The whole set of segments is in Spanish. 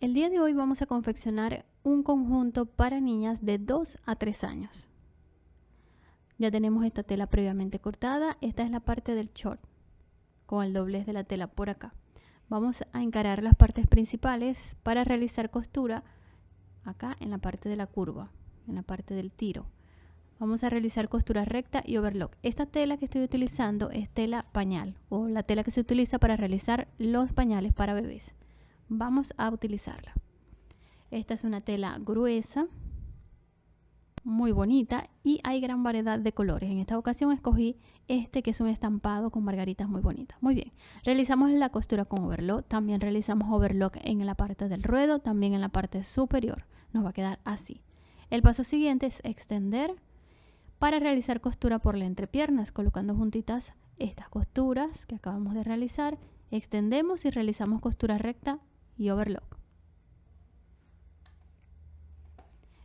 El día de hoy vamos a confeccionar un conjunto para niñas de 2 a 3 años. Ya tenemos esta tela previamente cortada. Esta es la parte del short con el doblez de la tela por acá. Vamos a encarar las partes principales para realizar costura acá en la parte de la curva, en la parte del tiro. Vamos a realizar costura recta y overlock. Esta tela que estoy utilizando es tela pañal o la tela que se utiliza para realizar los pañales para bebés vamos a utilizarla. Esta es una tela gruesa, muy bonita y hay gran variedad de colores. En esta ocasión escogí este que es un estampado con margaritas muy bonitas. Muy bien, realizamos la costura con overlock, también realizamos overlock en la parte del ruedo, también en la parte superior. Nos va a quedar así. El paso siguiente es extender para realizar costura por la entrepiernas, colocando juntitas estas costuras que acabamos de realizar. Extendemos y realizamos costura recta y overlock.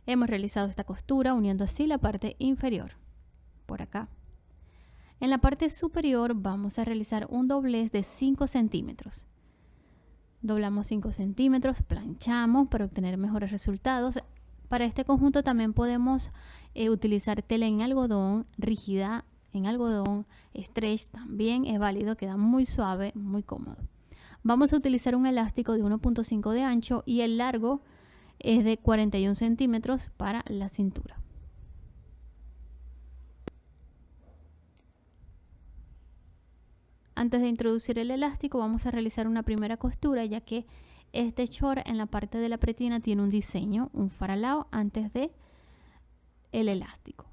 Hemos realizado esta costura uniendo así la parte inferior, por acá. En la parte superior vamos a realizar un doblez de 5 centímetros. Doblamos 5 centímetros, planchamos para obtener mejores resultados. Para este conjunto también podemos eh, utilizar tela en algodón, rígida en algodón, stretch también es válido, queda muy suave, muy cómodo. Vamos a utilizar un elástico de 1.5 de ancho y el largo es de 41 centímetros para la cintura. Antes de introducir el elástico vamos a realizar una primera costura ya que este short en la parte de la pretina tiene un diseño, un faralao antes de el elástico.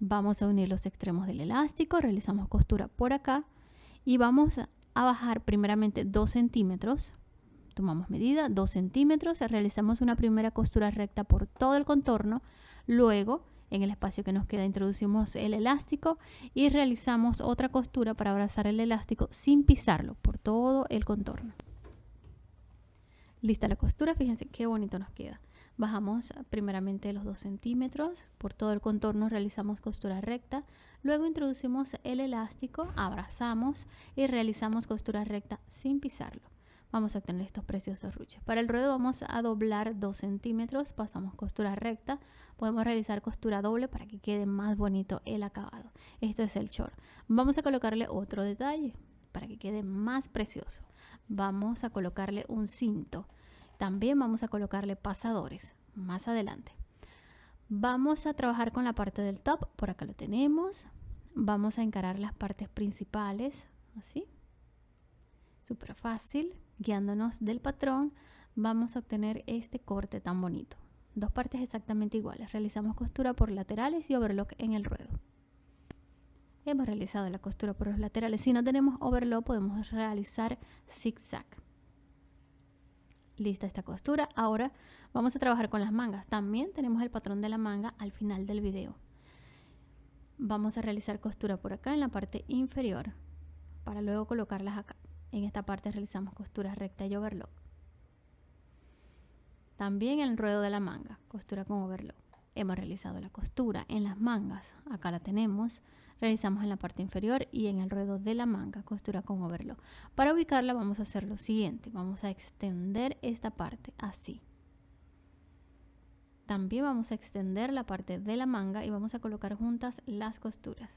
Vamos a unir los extremos del elástico, realizamos costura por acá y vamos a bajar primeramente 2 centímetros. Tomamos medida, 2 centímetros, realizamos una primera costura recta por todo el contorno, luego en el espacio que nos queda introducimos el elástico y realizamos otra costura para abrazar el elástico sin pisarlo por todo el contorno. Lista la costura, fíjense qué bonito nos queda. Bajamos primeramente los 2 centímetros, por todo el contorno realizamos costura recta, luego introducimos el elástico, abrazamos y realizamos costura recta sin pisarlo. Vamos a obtener estos preciosos ruches. Para el ruedo vamos a doblar 2 centímetros, pasamos costura recta, podemos realizar costura doble para que quede más bonito el acabado. Esto es el short. Vamos a colocarle otro detalle para que quede más precioso. Vamos a colocarle un cinto también vamos a colocarle pasadores más adelante. Vamos a trabajar con la parte del top, por acá lo tenemos. Vamos a encarar las partes principales, así. Súper fácil, guiándonos del patrón, vamos a obtener este corte tan bonito. Dos partes exactamente iguales. Realizamos costura por laterales y overlock en el ruedo. Hemos realizado la costura por los laterales. Si no tenemos overlock, podemos realizar zigzag lista esta costura. Ahora vamos a trabajar con las mangas. También tenemos el patrón de la manga al final del video. Vamos a realizar costura por acá en la parte inferior para luego colocarlas acá. En esta parte realizamos costura recta y overlock. También el ruedo de la manga, costura con overlock. Hemos realizado la costura en las mangas, acá la tenemos realizamos en la parte inferior y en el ruedo de la manga costura con overlock. Para ubicarla vamos a hacer lo siguiente vamos a extender esta parte así. También vamos a extender la parte de la manga y vamos a colocar juntas las costuras.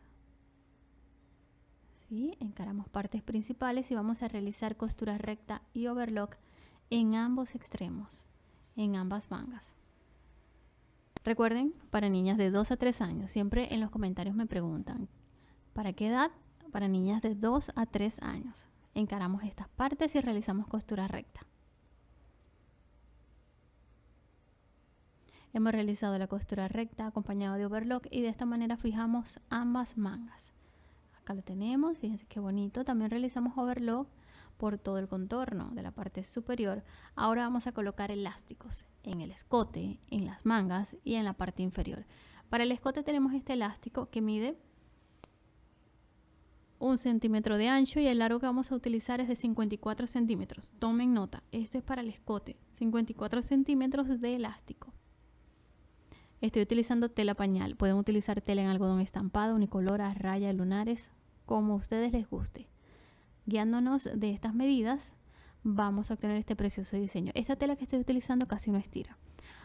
¿Sí? encaramos partes principales y vamos a realizar costura recta y overlock en ambos extremos en ambas mangas Recuerden, para niñas de 2 a 3 años, siempre en los comentarios me preguntan, ¿para qué edad? Para niñas de 2 a 3 años. Encaramos estas partes y realizamos costura recta. Hemos realizado la costura recta acompañado de overlock y de esta manera fijamos ambas mangas. Acá lo tenemos, fíjense qué bonito. También realizamos overlock por todo el contorno de la parte superior. Ahora vamos a colocar elásticos en el escote, en las mangas y en la parte inferior. Para el escote tenemos este elástico que mide un centímetro de ancho y el largo que vamos a utilizar es de 54 centímetros. Tomen nota, esto es para el escote, 54 centímetros de elástico. Estoy utilizando tela pañal, pueden utilizar tela en algodón estampado, unicolor, a raya, lunares, como a ustedes les guste. Guiándonos de estas medidas, vamos a obtener este precioso diseño. Esta tela que estoy utilizando casi no estira.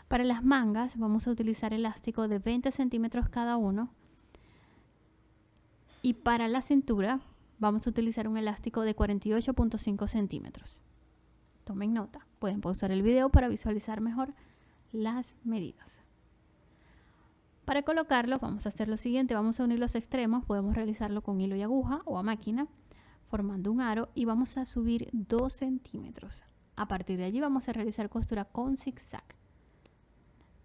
Para las mangas vamos a utilizar elástico de 20 centímetros cada uno. Y para la cintura vamos a utilizar un elástico de 48.5 centímetros. Tomen nota, pueden pausar el video para visualizar mejor las medidas. Para colocarlo vamos a hacer lo siguiente, vamos a unir los extremos, podemos realizarlo con hilo y aguja o a máquina, formando un aro y vamos a subir 2 centímetros. A partir de allí vamos a realizar costura con zigzag,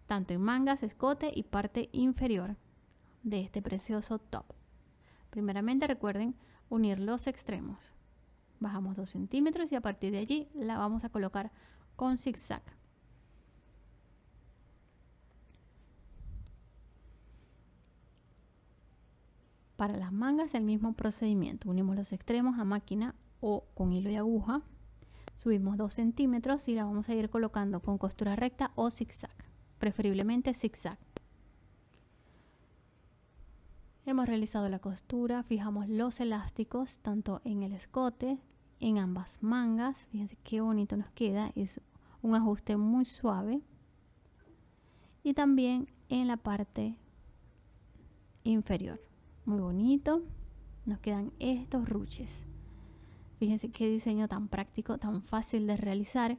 tanto en mangas, escote y parte inferior de este precioso top. Primeramente recuerden unir los extremos. Bajamos 2 centímetros y a partir de allí la vamos a colocar con zigzag. Para las mangas el mismo procedimiento. Unimos los extremos a máquina o con hilo y aguja. Subimos 2 centímetros y la vamos a ir colocando con costura recta o zigzag. Preferiblemente zigzag. Hemos realizado la costura, fijamos los elásticos tanto en el escote, en ambas mangas. Fíjense qué bonito nos queda, es un ajuste muy suave. Y también en la parte inferior. Muy bonito. Nos quedan estos ruches. Fíjense qué diseño tan práctico, tan fácil de realizar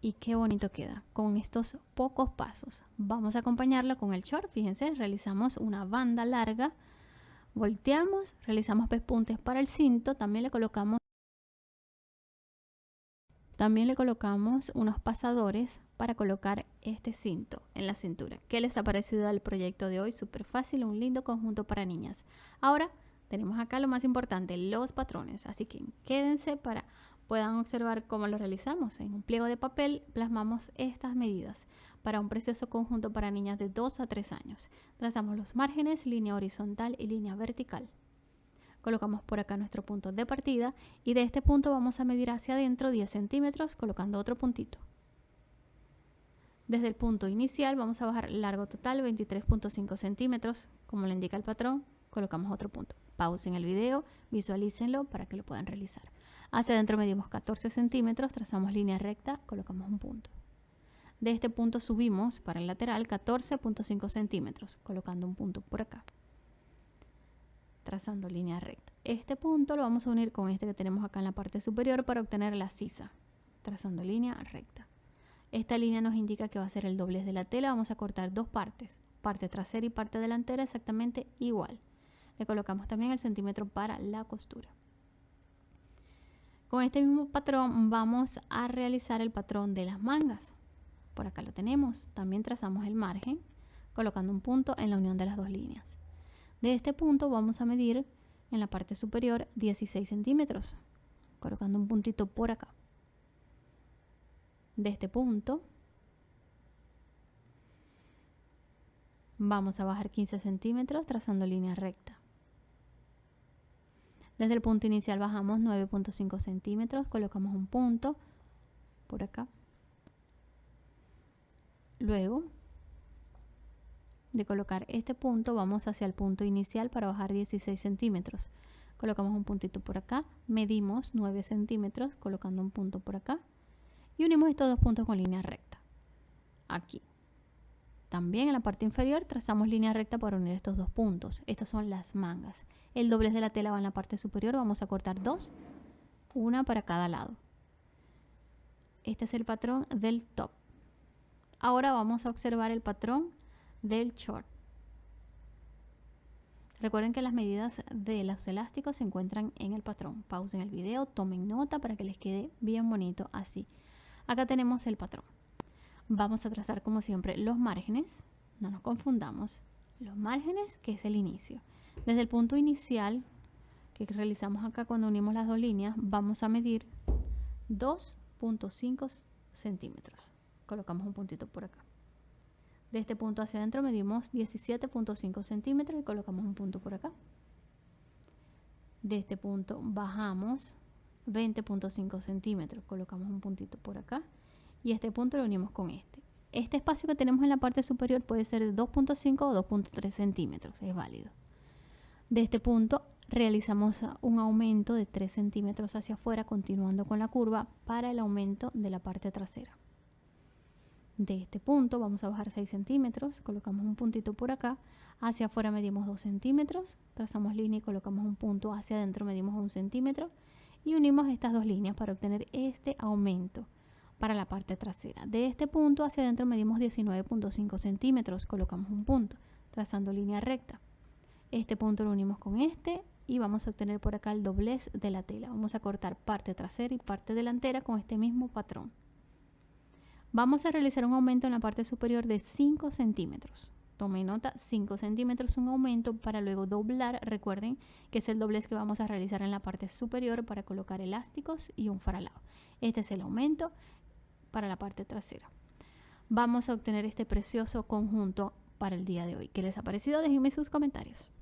y qué bonito queda con estos pocos pasos. Vamos a acompañarlo con el short. Fíjense, realizamos una banda larga volteamos, realizamos pespuntes para el cinto, también le colocamos también le colocamos unos pasadores para colocar este cinto en la cintura. ¿Qué les ha parecido el proyecto de hoy? Súper fácil, un lindo conjunto para niñas. Ahora tenemos acá lo más importante, los patrones. Así que quédense para puedan observar cómo lo realizamos. En un pliego de papel plasmamos estas medidas para un precioso conjunto para niñas de 2 a 3 años. Trazamos los márgenes, línea horizontal y línea vertical. Colocamos por acá nuestro punto de partida y de este punto vamos a medir hacia adentro 10 centímetros colocando otro puntito. Desde el punto inicial vamos a bajar largo total 23.5 centímetros, como le indica el patrón, colocamos otro punto. Pausen el video, visualícenlo para que lo puedan realizar. Hacia adentro medimos 14 centímetros, trazamos línea recta, colocamos un punto. De este punto subimos para el lateral 14.5 centímetros, colocando un punto por acá. Trazando línea recta. Este punto lo vamos a unir con este que tenemos acá en la parte superior para obtener la sisa. Trazando línea recta. Esta línea nos indica que va a ser el doblez de la tela. Vamos a cortar dos partes, parte trasera y parte delantera exactamente igual. Le colocamos también el centímetro para la costura. Con este mismo patrón vamos a realizar el patrón de las mangas. Por acá lo tenemos. También trazamos el margen colocando un punto en la unión de las dos líneas. De este punto vamos a medir en la parte superior 16 centímetros, colocando un puntito por acá. De este punto vamos a bajar 15 centímetros trazando línea recta. Desde el punto inicial bajamos 9.5 centímetros, colocamos un punto por acá. Luego de colocar este punto vamos hacia el punto inicial para bajar 16 centímetros. Colocamos un puntito por acá, medimos 9 centímetros colocando un punto por acá y unimos estos dos puntos con línea recta. Aquí. También en la parte inferior trazamos línea recta para unir estos dos puntos. Estas son las mangas. El doblez de la tela va en la parte superior. Vamos a cortar dos, una para cada lado. Este es el patrón del top. Ahora vamos a observar el patrón del short. Recuerden que las medidas de los elásticos se encuentran en el patrón. Pausen el video, tomen nota para que les quede bien bonito así. Acá tenemos el patrón. Vamos a trazar como siempre los márgenes, no nos confundamos, los márgenes que es el inicio. Desde el punto inicial que realizamos acá cuando unimos las dos líneas, vamos a medir 2.5 centímetros. Colocamos un puntito por acá. De este punto hacia adentro medimos 17.5 centímetros y colocamos un punto por acá. De este punto bajamos 20.5 centímetros, colocamos un puntito por acá y este punto lo unimos con este. Este espacio que tenemos en la parte superior puede ser de 2.5 o 2.3 centímetros, es válido. De este punto realizamos un aumento de 3 centímetros hacia afuera continuando con la curva para el aumento de la parte trasera de este punto vamos a bajar 6 centímetros colocamos un puntito por acá hacia afuera medimos 2 centímetros trazamos línea y colocamos un punto hacia adentro medimos 1 centímetro y unimos estas dos líneas para obtener este aumento para la parte trasera de este punto hacia adentro medimos 19.5 centímetros colocamos un punto trazando línea recta este punto lo unimos con este y vamos a obtener por acá el doblez de la tela. Vamos a cortar parte trasera y parte delantera con este mismo patrón. Vamos a realizar un aumento en la parte superior de 5 centímetros. Tome nota, 5 centímetros un aumento para luego doblar. Recuerden que es el doblez que vamos a realizar en la parte superior para colocar elásticos y un faralado. Este es el aumento para la parte trasera. Vamos a obtener este precioso conjunto para el día de hoy. ¿Qué les ha parecido? Déjenme sus comentarios.